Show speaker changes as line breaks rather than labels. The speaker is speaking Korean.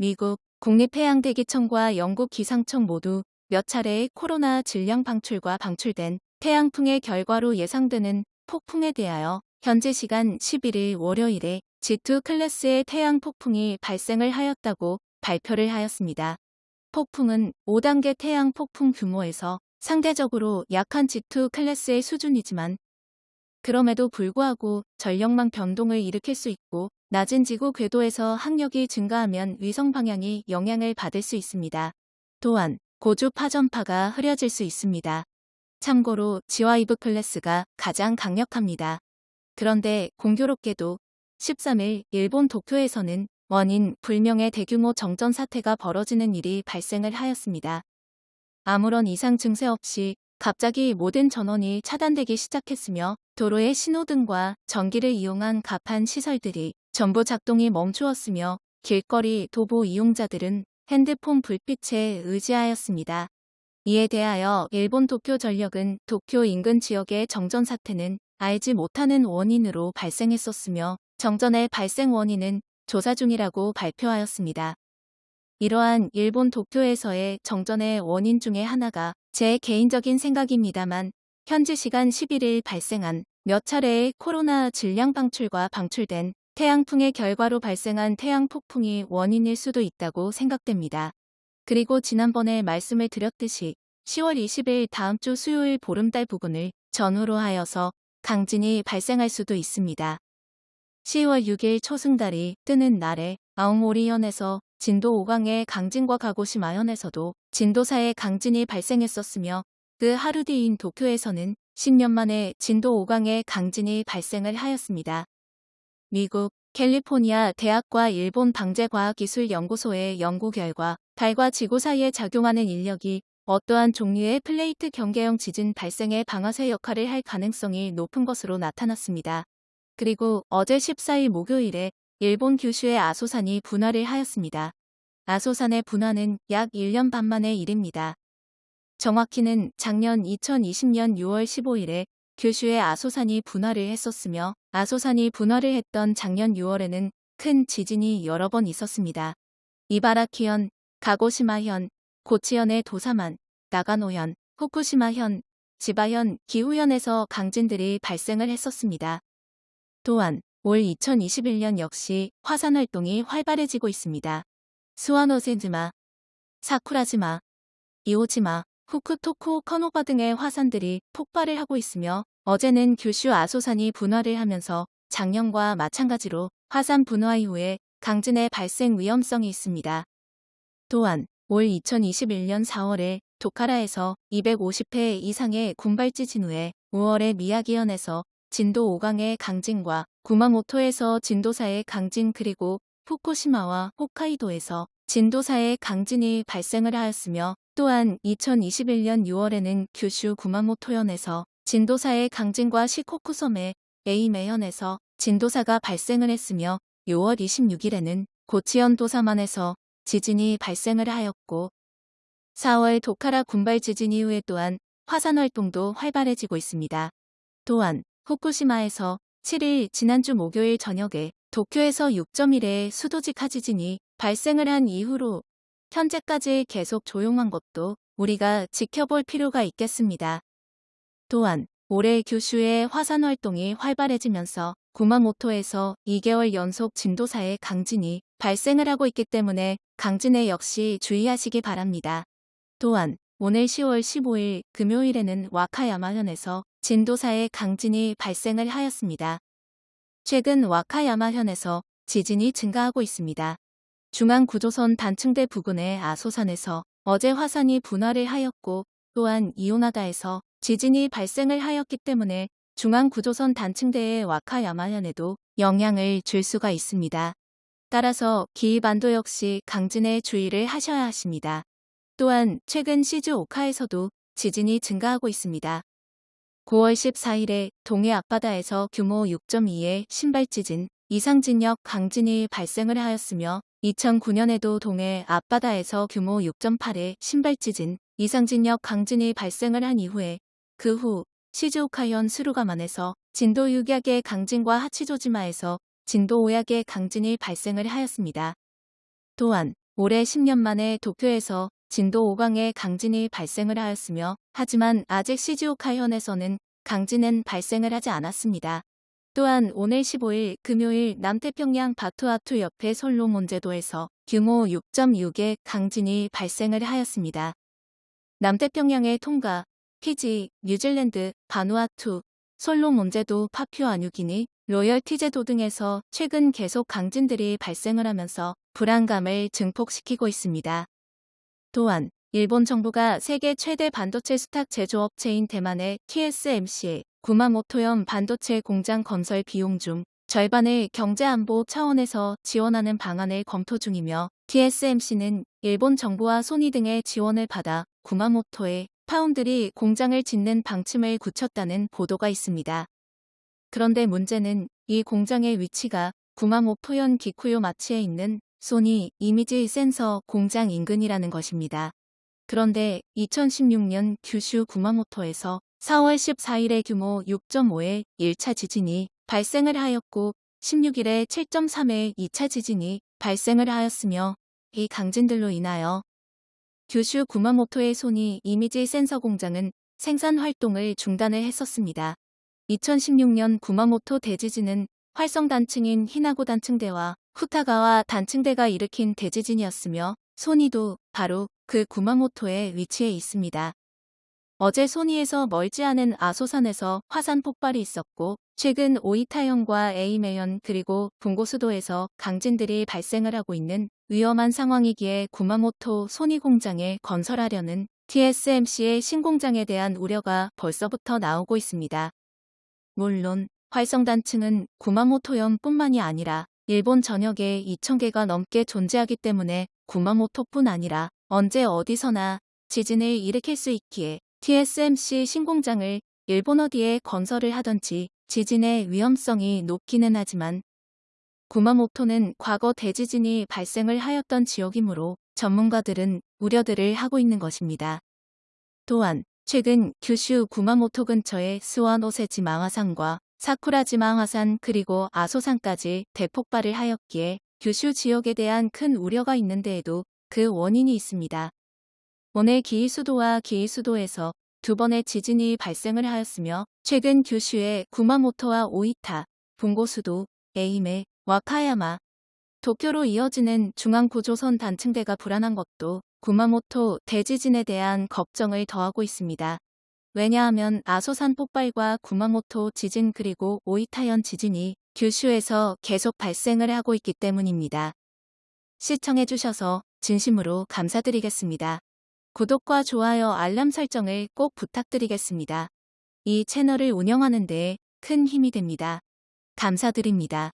미국 국립해양대기청과 영국 기상청 모두 몇 차례의 코로나 질량 방출과 방출된 태양풍의 결과로 예상되는 폭풍에 대하여 현재 시간 11일 월요일에 G2 클래스의 태양 폭풍이 발생을 하였다고 발표를 하였습니다. 폭풍은 5단계 태양 폭풍 규모에서 상대적으로 약한 G2 클래스의 수준이지만 그럼에도 불구하고 전력망 변동을 일으킬 수 있고 낮은 지구 궤도에서 항력이 증가하면 위성 방향이 영향을 받을 수 있습니다. 또한 고주 파전파가 흐려질 수 있습니다. 참고로 지와이브 클래스가 가장 강력합니다. 그런데 공교롭게도 13일 일본 도쿄에서는 원인 불명의 대규모 정전 사태가 벌어지는 일이 발생을 하였습니다. 아무런 이상 증세 없이 갑자기 모든 전원이 차단되기 시작했으며 도로의 신호등과 전기를 이용한 갑판 시설들이 전부 작동이 멈추었으며 길거리 도보 이용자들은 핸드폰 불빛에 의지하였습니다. 이에 대하여 일본 도쿄 전력은 도쿄 인근 지역의 정전 사태는 알지 못하는 원인으로 발생했었으며 정전의 발생 원인은 조사 중이라고 발표하였습니다. 이러한 일본 도쿄에서의 정전의 원인 중의 하나가 제 개인적인 생각입니다만 현지 시간 11일 발생한 몇 차례의 코로나 질량 방출과 방출된 태양풍의 결과로 발생한 태양 폭풍이 원인일 수도 있다고 생각됩니다. 그리고 지난번에 말씀을 드렸듯이 10월 20일 다음 주 수요일 보름달 부근을 전후로 하여서 강진이 발생할 수도 있습니다. 10월 6일 초승달이 뜨는 날에 아웅오리현에서 진도 5강의 강진과 가고시마현에서도 진도 4의 강진이 발생했었으며 그 하루 뒤인 도쿄에서는 10년 만에 진도 5강의 강진이 발생을 하였습니다. 미국 캘리포니아 대학과 일본 방재과학기술연구소의 연구 결과 달과 지구 사이에 작용하는 인력이 어떠한 종류의 플레이트 경계형 지진 발생의 방아쇠 역할을 할 가능성이 높은 것으로 나타났습니다. 그리고 어제 14일 목요일에 일본 규슈의 아소산이 분화를 하였습니다. 아소산의 분화는 약 1년 반 만의 일입니다. 정확히는 작년 2020년 6월 15일에 규슈의 아소산이 분화를 했었으며 아소산이 분화를 했던 작년 6월에는 큰 지진이 여러 번 있었습니다. 이바라키현, 가고시마현, 고치현의 도사만, 나가노현, 후쿠시마현, 지바현, 기후현에서 강진들이 발생을 했었습니다. 또한 올 2021년 역시 화산 활동이 활발해지고 있습니다. 스와노세즈마, 사쿠라지마, 이오지마, 후쿠토쿠 커노바 등의 화산들이 폭발을 하고 있으며 어제는 규슈 아소산이 분화를 하면서 작년과 마찬가지로 화산 분화 이후에 강진의 발생 위험성이 있습니다. 또한 올 2021년 4월에 도카라에서 250회 이상의 군발지 진 후에 5월에 미야기현에서 진도 5강의 강진과 구마모토에서 진도 4의 강진 그리고 후쿠시마와 홋카이도에서 진도 4의 강진이 발생을 하였으며 또한 2021년 6월에는 규슈 구마모토현에서 진도사의 강진과 시코쿠 섬의 에이메현에서 진도사가 발생을 했으며 6월 26일에는 고치현 도사만에서 지진이 발생을 하였고 4월 도카라 군발 지진 이후에 또한 화산 활동도 활발해지고 있습니다. 또한 후쿠시마에서 7일 지난주 목요일 저녁에 도쿄에서 6.1의 수도직 하지진이 발생을 한 이후로 현재까지 계속 조용한 것도 우리가 지켜볼 필요가 있겠습니다. 또한 올해 규슈의 화산 활동이 활발해지면서 구마모토에서 2개월 연속 진도사의 강진이 발생을 하고 있기 때문에 강진에 역시 주의하시기 바랍니다. 또한 오늘 10월 15일 금요일에는 와카야마현에서 진도사의 강진이 발생을 하였습니다. 최근 와카야마현에서 지진이 증가하고 있습니다. 중앙구조선 단층대 부근의 아소산에서 어제 화산이 분화를 하였고 또한 이오나다에서 지진이 발생을 하였기 때문에 중앙구조선 단층대의 와카야마현에도 영향을 줄 수가 있습니다. 따라서 기이반도 역시 강진에 주의를 하셔야 하십니다. 또한 최근 시즈오카에서도 지진이 증가하고 있습니다. 9월 14일에 동해 앞바다에서 규모 6.2의 신발 지진, 이상 진역 강진이 발생을 하였으며 2009년에도 동해 앞바다에서 규모 6.8의 신발 지진, 이상 진역 강진이 발생을 한 이후에 그 후 시즈오카현 스루가만에서 진도 6약의 강진과 하치조지마에서 진도 5약의 강진이 발생을 하였습니다. 또한 올해 10년 만에 도쿄에서 진도 5강의 강진이 발생을 하였으며 하지만 아직 시즈오카현에서는 강진은 발생을 하지 않았습니다. 또한 오늘 15일 금요일 남태평양 바투아투 옆의 솔로몬제도에서 규모 6.6의 강진이 발생을 하였습니다. 남태평양의 통가, 피지, 뉴질랜드, 바누아투, 솔로몬 제도, 파퓨아뉴기니, 로열티 제도 등에서 최근 계속 강진들이 발생을 하면서 불안감을 증폭시키고 있습니다. 또한 일본 정부가 세계 최대 반도체 수탁 제조업체인 대만의 TSMC에 구마모토현 반도체 공장 건설 비용 중 절반을 경제안보 차원에서 지원하는 방안을 검토 중이며 TSMC는 일본 정부와 소니 등의 지원을 받아 구마모토에 파운드리 공장을 짓는 방침을 굳혔다는 보도가 있습니다. 그런데 문제는 이 공장의 위치가 구마모토현 기쿠요 마치에 있는 소니 이미지 센서 공장 인근이라는 것입니다. 그런데 2016년 규슈 구마모토에서 4월 14일에 규모 6.5의 1차 지진이 발생을 하였고 16일에 7.3의 2차 지진이 발생을 하였으며 이 강진들로 인하여 규슈 구마모토의 소니 이미지 센서 공장은 생산 활동을 중단을 했었습니다. 2016년 구마모토 대지진은 활성 단층인 히나고 단층대와 후타가와 단층대가 일으킨 대지진이었으며 소니도 바로 그 구마모토에 위치해 있습니다. 어제 소니에서 멀지 않은 아소산에서 화산 폭발이 있었고 최근 오이타현과 에이메현 그리고 분고수도에서 강진들이 발생을 하고 있는 위험한 상황이기에 구마모토 소니 공장에 건설하려는 TSMC의 신공장에 대한 우려가 벌써부터 나오고 있습니다. 물론 활성단층은 구마모토현 뿐만이 아니라 일본 전역에 2,000개가 넘게 존재하기 때문에 구마모토뿐 아니라 언제 어디서나 지진을 일으킬 수 있기에 TSMC 신공장을 일본 어디에 건설을 하던지 지진의 위험성이 높기는 하지만 구마모토는 과거 대지진이 발생을 하였던 지역이므로 전문가들은 우려들을 하고 있는 것입니다. 또한 최근 규슈 구마모토 근처의 스와노세지 망화산과 사쿠라지 망화산 그리고 아소산까지 대폭발을 하였기에 규슈 지역에 대한 큰 우려가 있는데에도 그 원인이 있습니다. 오늘 기이수도와 기이수도에서 두 번의 지진이 발생을 하였으며 최근 규슈의 구마모토와 오이타, bun고수도, 에이메, 와카야마, 도쿄로 이어지는 중앙구조선 단층대가 불안한 것도 구마모토 대지진에 대한 걱정을 더하고 있습니다. 왜냐하면 아소산 폭발과 구마모토 지진 그리고 오이타현 지진이 규슈에서 계속 발생을 하고 있기 때문입니다. 시청해주셔서 진심으로 감사드리겠습니다. 구독과 좋아요 알람 설정을 꼭 부탁드리겠습니다. 이 채널을 운영하는 데 큰 힘이 됩니다. 감사드립니다.